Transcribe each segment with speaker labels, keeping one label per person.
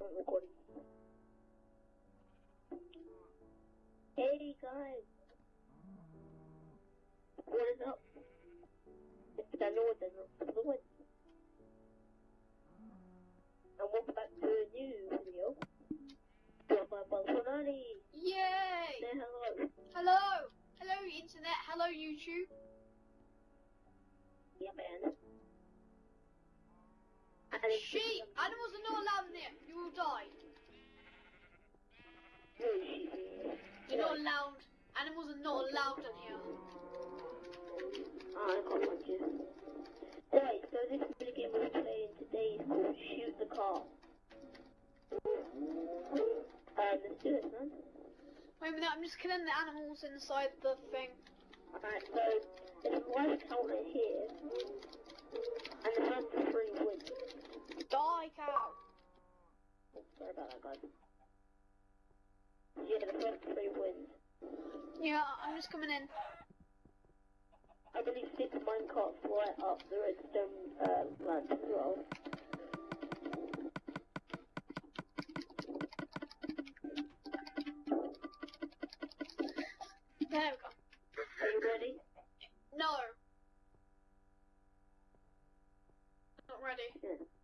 Speaker 1: I'm recording. Hey guys! What is up? It's Daniel with Daniel Fluent. And welcome back to a new video. With my Bolsonaro.
Speaker 2: Yay!
Speaker 1: Say hello.
Speaker 2: Hello! Hello, internet. Hello, YouTube.
Speaker 1: Yeah, man. And
Speaker 2: Sheep! Animals are not allowed in there. You die. You're not allowed. Animals are not allowed in here.
Speaker 1: Oh, I can't watch. Anyway, so this mini game we're playing today is called Shoot the Car. Um, let's do it, man.
Speaker 2: Wait a minute, I'm just killing the animals inside the thing.
Speaker 1: Alright, so there's a life counter here, and the first three win.
Speaker 2: Die, cow!
Speaker 1: Sorry about that, guys. Yeah, the first three wins.
Speaker 2: Yeah, I'm just coming in.
Speaker 1: I believe six minecarts right up the redstone uh, ramp as well.
Speaker 2: There we go.
Speaker 1: Are you ready?
Speaker 2: No. Not ready.
Speaker 1: Yeah.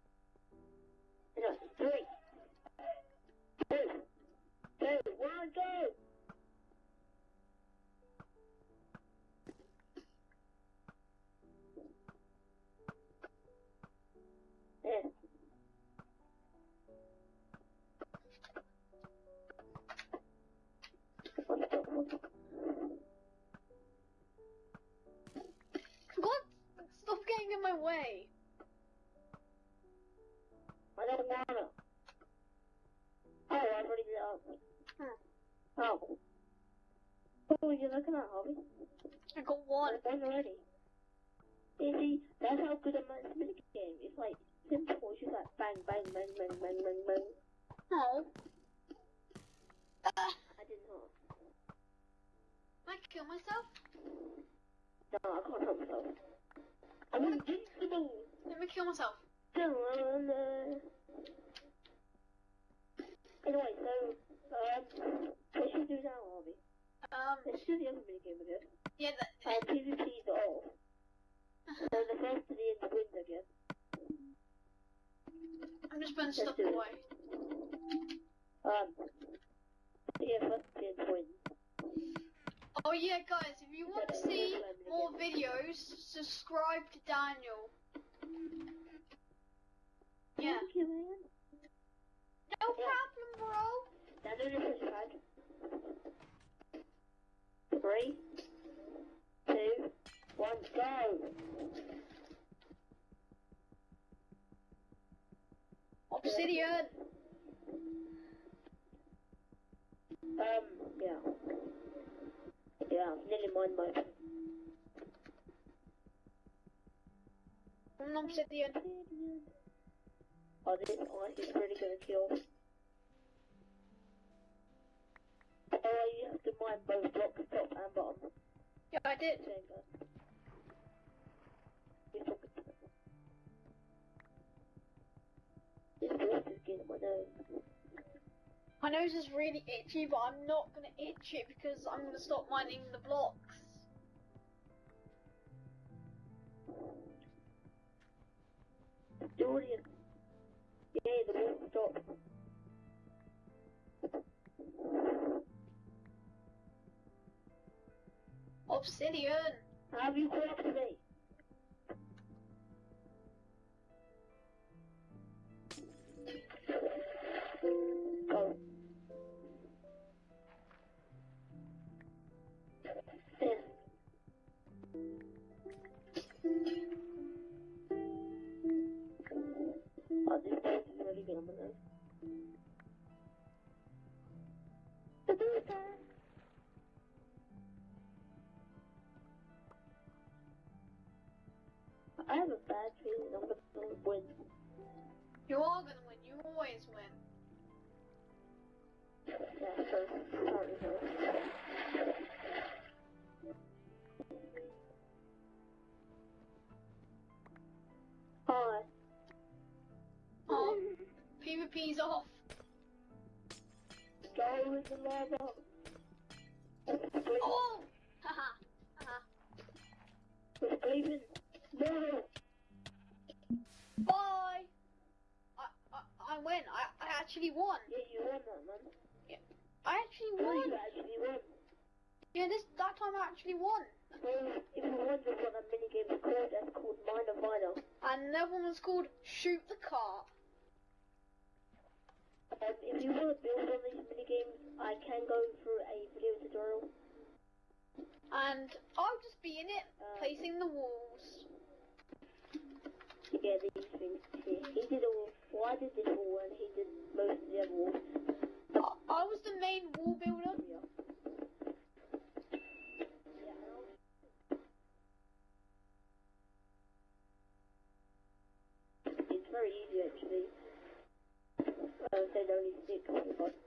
Speaker 1: Go!
Speaker 2: What
Speaker 1: were you looking at, Hobby?
Speaker 2: I got one.
Speaker 1: One already. You see, that's how good I'm at mini game. It's like simple. It's just like bang, bang, bang, bang, bang, bang, bang.
Speaker 2: Oh. Uh,
Speaker 1: I did not.
Speaker 2: I kill myself?
Speaker 1: No, I can't help myself. I'm invincible.
Speaker 2: Let me kill myself.
Speaker 1: Anyway, so um, what should we do now, Hobby? Let's do the other mini game again.
Speaker 2: yeah, that,
Speaker 1: And PvP's off. So the first to the end wins again.
Speaker 2: I'm just putting stuff away.
Speaker 1: Um, yeah, first to the end wins.
Speaker 2: Oh yeah, guys, if you want to see more videos, subscribe to Daniel. Yeah.
Speaker 1: Thank you, man.
Speaker 2: No problem, bro.
Speaker 1: Now do this side. Three, two, one, go!
Speaker 2: Obsidian.
Speaker 1: Um, yeah. Yeah, I've nearly mined my...
Speaker 2: One obsidian.
Speaker 1: Oh, this ice is really gonna kill. You have to mine both blocks, top and bottom.
Speaker 2: Yeah, I did.
Speaker 1: There you go. You're talking to me. This voice is getting my nerves.
Speaker 2: My nose is really itchy, but I'm not gonna itch it because I'm gonna stop mining the blocks.
Speaker 1: Julian. Yeah, the stop.
Speaker 2: Obsidian.
Speaker 1: Have you caught I have a bad feeling I'm gonna win.
Speaker 2: You are all gonna win. You always win.
Speaker 1: Yeah, so sorry, sorry. Hi.
Speaker 2: Oh, PvP's off.
Speaker 1: Go in the lava.
Speaker 2: Oh! Haha. Haha.
Speaker 1: please, please. No.
Speaker 2: Bye! I, I, I win. I, I actually won.
Speaker 1: Yeah, you won that, man.
Speaker 2: I actually won.
Speaker 1: you actually won.
Speaker 2: Yeah, this that time I actually won.
Speaker 1: So, if you wonder what that minigame is called, that's called Minor Minor.
Speaker 2: And the other one was called Shoot the Car.
Speaker 1: Um, if you want to build on these minigames, I can go through a video tutorial.
Speaker 2: And I'll just be in it,
Speaker 1: Uh,
Speaker 2: placing the walls.
Speaker 1: Yeah, these things. He did all, well, I did this wall and he did most of the other walls.
Speaker 2: I, was the main wall builder.
Speaker 1: It's very easy actually. I would say only six,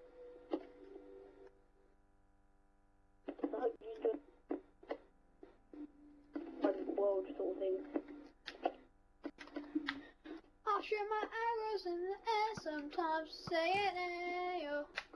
Speaker 2: shoot my arrows in the air sometimes, say it, ayo.